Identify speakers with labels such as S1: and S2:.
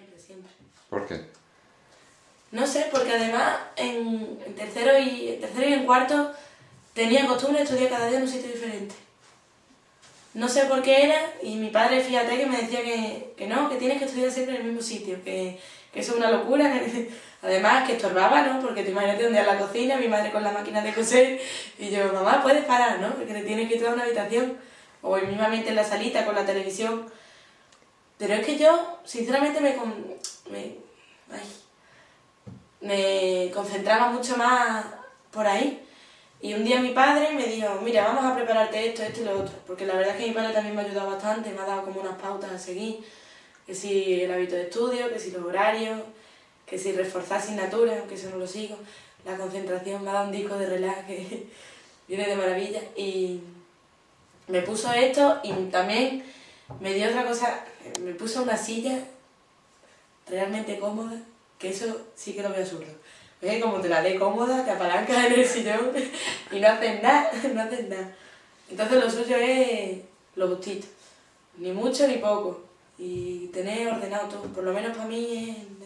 S1: Siempre, siempre.
S2: ¿Por qué?
S1: No sé, porque además en, en tercero y en tercero y en cuarto tenía costumbre de estudiar cada día en un sitio diferente. No sé por qué era, y mi padre, fíjate, que me decía que, que no, que tienes que estudiar siempre en el mismo sitio, que, que eso es una locura. que- además, que estorbaba, ¿no? Porque te imagínate un día en la cocina, mi madre con la máquina de coser, y yo, mamá, puedes parar, ¿no? Porque te tienes que ir a una habitación, o mismamente en la salita con la televisión. Pero es que yo, sinceramente, me, me, me concentraba mucho más por ahí. Y un día mi padre me dijo, mira, vamos a prepararte esto, esto y lo otro. Porque la verdad es que mi padre también me ha ayudado bastante, me ha dado como unas pautas a seguir. Que si el hábito de estudio, que si los horarios, que si reforzar asignaturas, aunque eso no lo sigo. La concentración me ha dado un disco de relax que viene de maravilla. Y me puso esto y también me dio otra cosa, me puso una silla realmente cómoda, que eso sí que lo veo absurdo. Es que como te la dé cómoda, te apalancas en el sillón y no haces nada, no haces nada. Entonces lo suyo es lo justito, ni mucho ni poco. Y tener ordenado todo, por lo menos para mí es